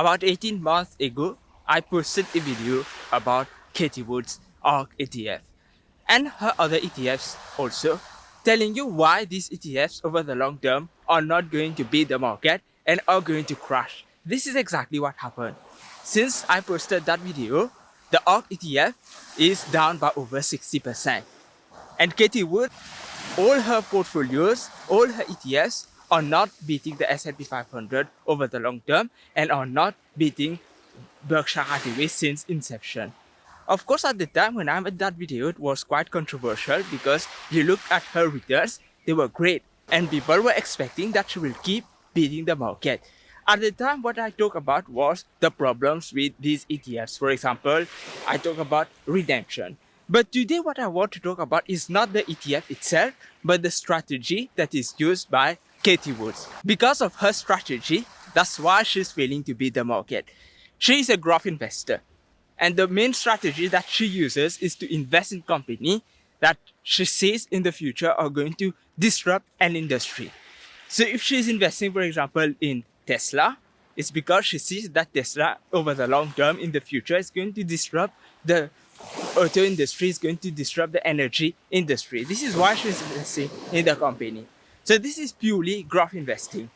About 18 months ago, I posted a video about Cathie Wood's ARK ETF and her other ETFs also, telling you why these ETFs over the long term are not going to beat the market and are going to crash. This is exactly what happened. Since I posted that video, the ARK ETF is down by over 60%. And Cathie Wood, all her portfolios, all her ETFs are not beating the S&P 500 over the long term and are not beating Berkshire Hathaway since inception. Of course, at the time when I made that video, it was quite controversial because you look at her returns, they were great and people were expecting that she will keep beating the market. At the time, what I talked about was the problems with these ETFs. For example, I talk about redemption. But today what I want to talk about is not the ETF itself, but the strategy that is used by Cathie Woods. Because of her strategy, that's why she's failing to beat the market. She is a growth investor. And the main strategy that she uses is to invest in company that she sees in the future are going to disrupt an industry. So if she's investing, for example, in Tesla, it's because she sees that Tesla over the long term in the future is going to disrupt the auto industry, is going to disrupt the energy industry. This is why she's investing in the company. So this is purely growth investing.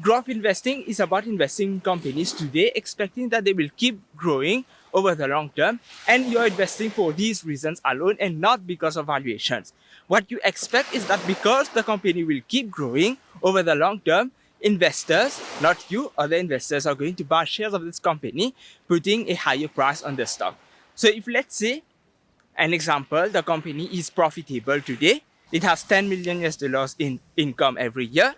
Growth investing is about investing in companies today, expecting that they will keep growing over the long term, and you're investing for these reasons alone and not because of valuations. What you expect is that because the company will keep growing over the long term, investors, not you, other investors are going to buy shares of this company, putting a higher price on the stock. So if let's say, an example, the company is profitable today, it has 10 million US dollars in income every year.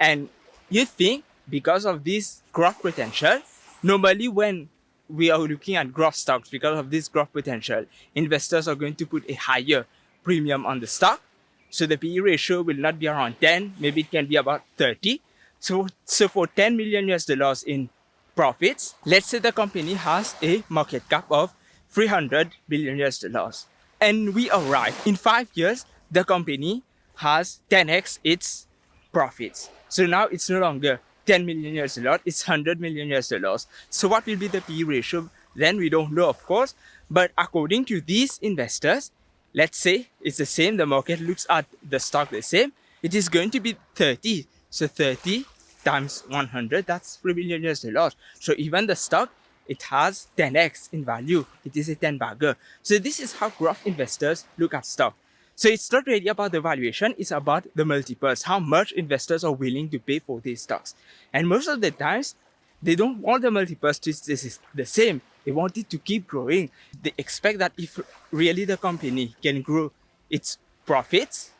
And you think because of this growth potential, normally when we are looking at growth stocks, because of this growth potential, investors are going to put a higher premium on the stock. So the PE ratio will not be around 10, maybe it can be about 30. So, so for 10 million US dollars in profits, let's say the company has a market cap of 300 billion US dollars. And we are right. In five years, the company has 10x its profits. So now it's no longer 10 million dollars, it's 100 million US dollars. So what will be the P ratio? Then we don't know, of course. But according to these investors, let's say it's the same, the market looks at the stock the same, it is going to be 30. So 30 times 100, that's 3 million US dollars. So even the stock, it has 10x in value. It is a 10 bagger. So this is how growth investors look at stock. So it's not really about the valuation, it's about the multiples, how much investors are willing to pay for these stocks. And most of the times, they don't want the multiples to stay the same. They want it to keep growing. They expect that if really the company can grow its profits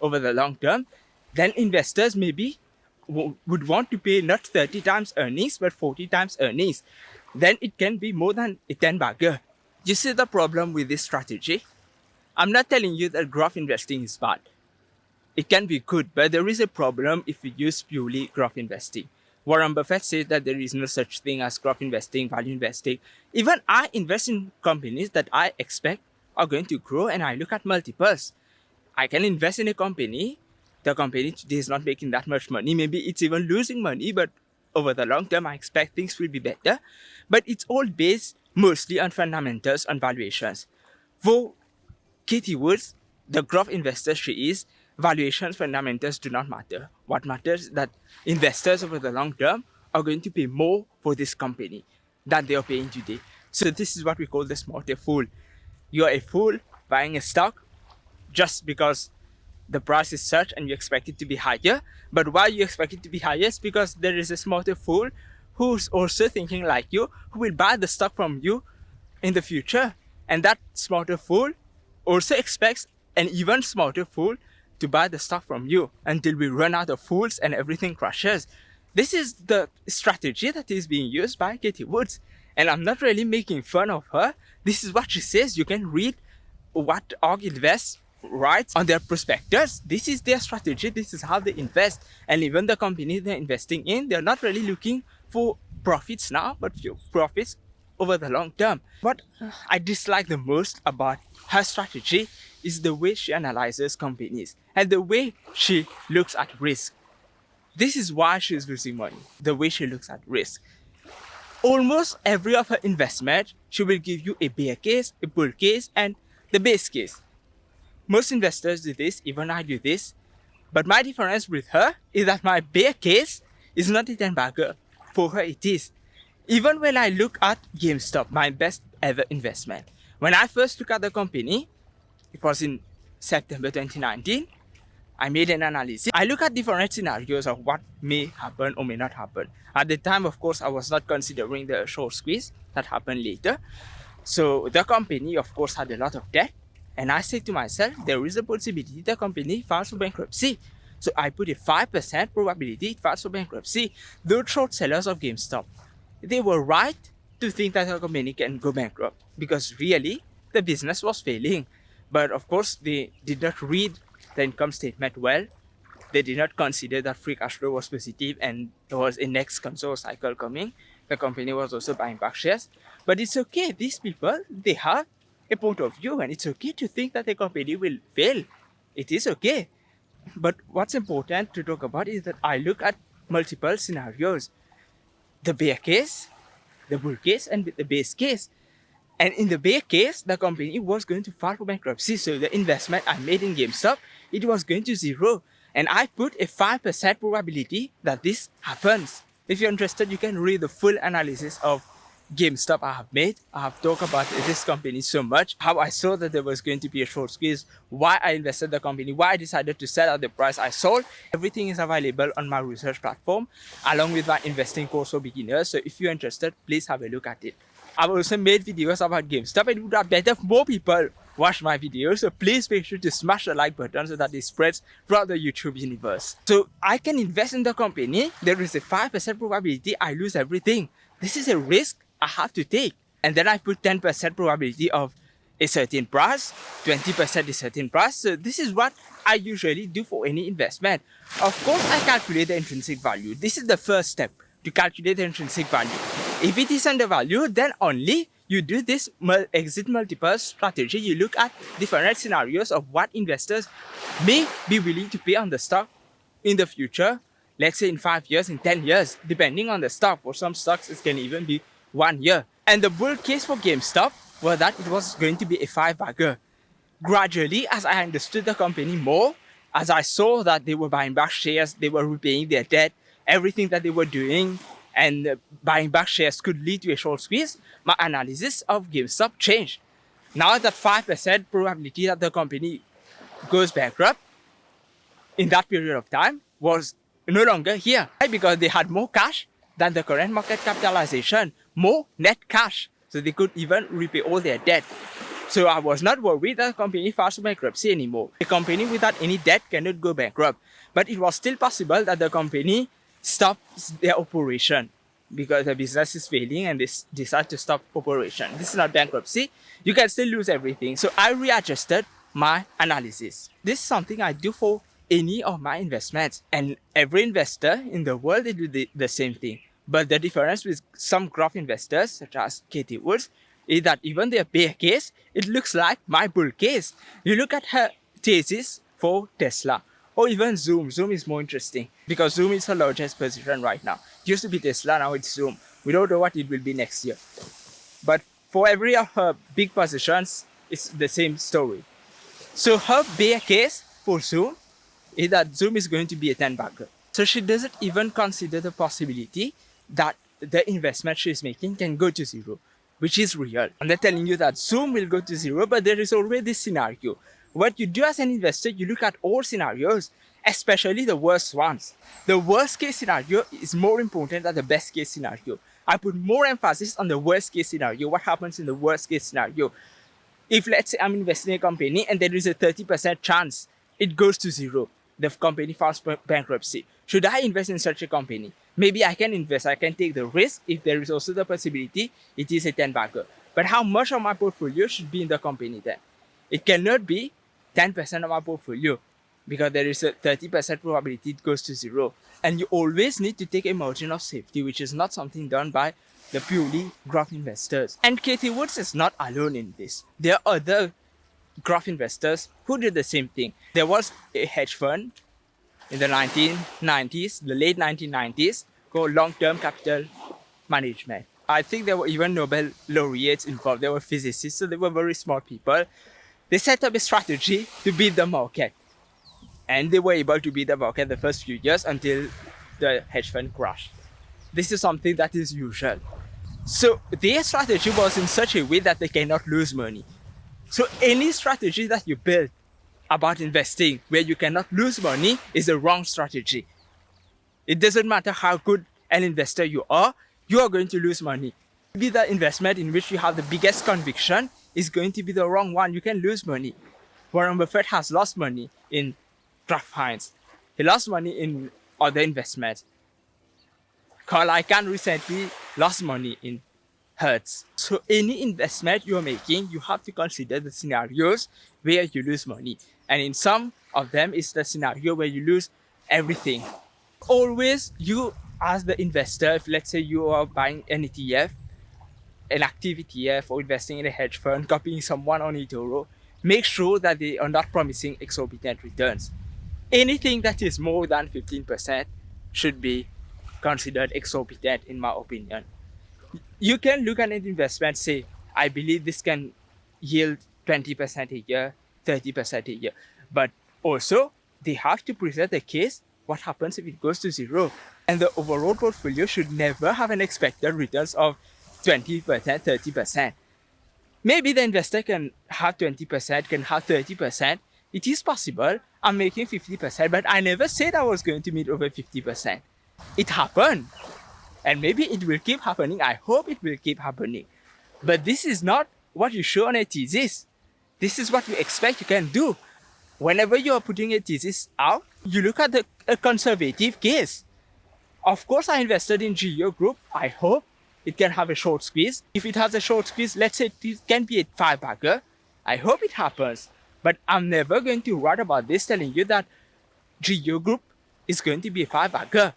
over the long term, then investors maybe would want to pay not 30 times earnings, but 40 times earnings. Then it can be more than a 10 bagger. You see the problem with this strategy? I'm not telling you that growth investing is bad. It can be good, but there is a problem if we use purely growth investing. Warren Buffett says that there is no such thing as growth investing, value investing. Even I invest in companies that I expect are going to grow and I look at multiples. I can invest in a company. The company today is not making that much money. Maybe it's even losing money, but over the long term, I expect things will be better. But it's all based mostly on fundamentals and valuations. For Cathie Woods, the growth investor she is, valuations fundamentals do not matter. What matters is that investors over the long term are going to pay more for this company than they are paying today. So this is what we call the smarter fool. You are a fool buying a stock just because the price is such and you expect it to be higher. But why you expect it to be higher is because there is a smarter fool who's also thinking like you, who will buy the stock from you in the future. And that smarter fool also expects an even smarter fool to buy the stock from you until we run out of fools and everything crashes. This is the strategy that is being used by Cathie Woods. And I'm not really making fun of her. This is what she says. You can read what ARK Invest writes on their prospectus. This is their strategy. This is how they invest. And even the company they're investing in, they're not really looking for profits now, but for profits over the long term. What I dislike the most about her strategy is the way she analyzes companies and the way she looks at risk. This is why she's losing money, the way she looks at risk. almost every of her investment, she will give you a bear case, a bull case, and the base case. Most investors do this, even I do this. But my difference with her is that my bear case is not a 10 bagger. For her, it is. Even when I look at GameStop, my best ever investment, when I first look at the company, it was in September 2019, I made an analysis. I look at different scenarios of what may happen or may not happen. At the time, of course, I was not considering the short squeeze that happened later. So the company, of course, had a lot of debt. And I said to myself, there is a possibility the company files for bankruptcy. So I put a 5% probability it files for bankruptcy. Those short sellers of GameStop, they were right to think that the company can go bankrupt because really the business was failing. But of course, they did not read the income statement well. They did not consider that free cash flow was positive and there was a next console cycle coming. The company was also buying back shares. But it's okay. These people, they have a point of view and it's okay to think that the company will fail. It is okay. But what's important to talk about is that I look at multiple scenarios. The bear case, the bull case, and the base case. And in the bear case, the company was going to file for bankruptcy. So the investment I made in GameStop, it was going to zero. And I put a 5% probability that this happens. If you're interested, you can read the full analysis of GameStop I have made. I have talked about this company so much, how I saw that there was going to be a short squeeze, why I invested the company, why I decided to sell at the price I sold. Everything is available on my research platform along with my investing course for beginners. So if you're interested, please have a look at it. I've also made videos about GameStop and it would have better if more people watch my videos. So please make sure to smash the like button so that it spreads throughout the YouTube universe. So I can invest in the company. There is a 5% probability I lose everything. This is a risk I have to take. And then I put 10% probability of a certain price, 20% a certain price. So this is what I usually do for any investment. Of course, I calculate the intrinsic value. This is the first step to calculate the intrinsic value. If it is undervalued, then only you do this exit multiple strategy. You look at different scenarios of what investors may be willing to pay on the stock in the future. Let's say in five years, in 10 years, depending on the stock. For some stocks, it can even be one year. And the bull case for GameStop was that it was going to be a five bagger. Gradually, as I understood the company more, as I saw that they were buying back shares, they were repaying their debt, everything that they were doing and uh, buying back shares could lead to a short squeeze, my analysis of GameStop changed. Now that 5% probability that the company goes bankrupt in that period of time was no longer here because they had more cash than the current market capitalization more net cash. So they could even repay all their debt. So I was not worried that the company files bankruptcy anymore. A company without any debt cannot go bankrupt. But it was still possible that the company stops their operation because the business is failing and they decide to stop operation. This is not bankruptcy. You can still lose everything. So I readjusted my analysis. This is something I do for any of my investments. And every investor in the world, they do the, the same thing. But the difference with some growth investors, such as Cathie Woods, is that even their bear case, it looks like my bull case. You look at her thesis for Tesla, or even Zoom. Zoom is more interesting because Zoom is her largest position right now. It used to be Tesla, now it's Zoom. We don't know what it will be next year. But for every of her big positions, it's the same story. So her bear case for Zoom is that Zoom is going to be a 10 bagger. So she doesn't even consider the possibility that the investment she's making can go to zero, which is real. I'm not telling you that Zoom will go to zero, but there is always this scenario. What you do as an investor, you look at all scenarios, especially the worst ones. The worst case scenario is more important than the best case scenario. I put more emphasis on the worst case scenario. What happens in the worst case scenario? If let's say I'm investing in a company and there is a 30% chance it goes to zero, the company files bankruptcy. Should I invest in such a company? Maybe I can invest, I can take the risk if there is also the possibility it is a 10 bagger. But how much of my portfolio should be in the company then? It cannot be 10% of my portfolio because there is a 30% probability it goes to zero. And you always need to take a margin of safety, which is not something done by the purely growth investors. And Cathie Woods is not alone in this. There are other growth investors who did the same thing. There was a hedge fund in the 1990s, the late 1990s, called long-term capital management. I think there were even Nobel laureates involved. There were physicists, so they were very smart people. They set up a strategy to beat the market. And they were able to beat the market the first few years until the hedge fund crashed. This is something that is usual. So their strategy was in such a way that they cannot lose money. So any strategy that you build about investing where you cannot lose money is a wrong strategy. It doesn't matter how good an investor you are, you are going to lose money. Maybe the investment in which you have the biggest conviction is going to be the wrong one. You can lose money. Warren Buffett has lost money in Kraft Heinz. He lost money in other investments. Carl Icahn recently lost money in Hertz. So any investment you're making, you have to consider the scenarios where you lose money. And in some of them, it's the scenario where you lose everything. Always you as the investor, if let's say you are buying an ETF, an active ETF or investing in a hedge fund, copying someone on eToro, make sure that they are not promising exorbitant returns. Anything that is more than 15% should be considered exorbitant in my opinion. You can look at an investment, say, I believe this can yield 20% a year, 30% a year. But also, they have to present a case what happens if it goes to zero. And the overall portfolio should never have an expected returns of 20%, 30%. Maybe the investor can have 20%, can have 30%. It is possible. I'm making 50%, but I never said I was going to meet over 50%. It happened. And maybe it will keep happening. I hope it will keep happening. But this is not what you show on a thesis. This is what you expect you can do. Whenever you are putting a thesis out, you look at the a conservative case. Of course, I invested in GEO Group. I hope it can have a short squeeze. If it has a short squeeze, let's say it can be a five bagger. I hope it happens. But I'm never going to write about this telling you that GEO Group is going to be a five bagger.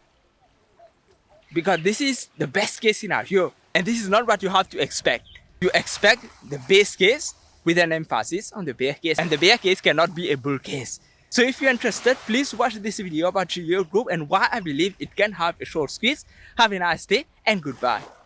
Because this is the best case scenario. And this is not what you have to expect. You expect the base case with an emphasis on the bear case. And the bear case cannot be a bull case. So if you're interested, please watch this video about GEO Group and why I believe it can have a short squeeze. Have a nice day and goodbye.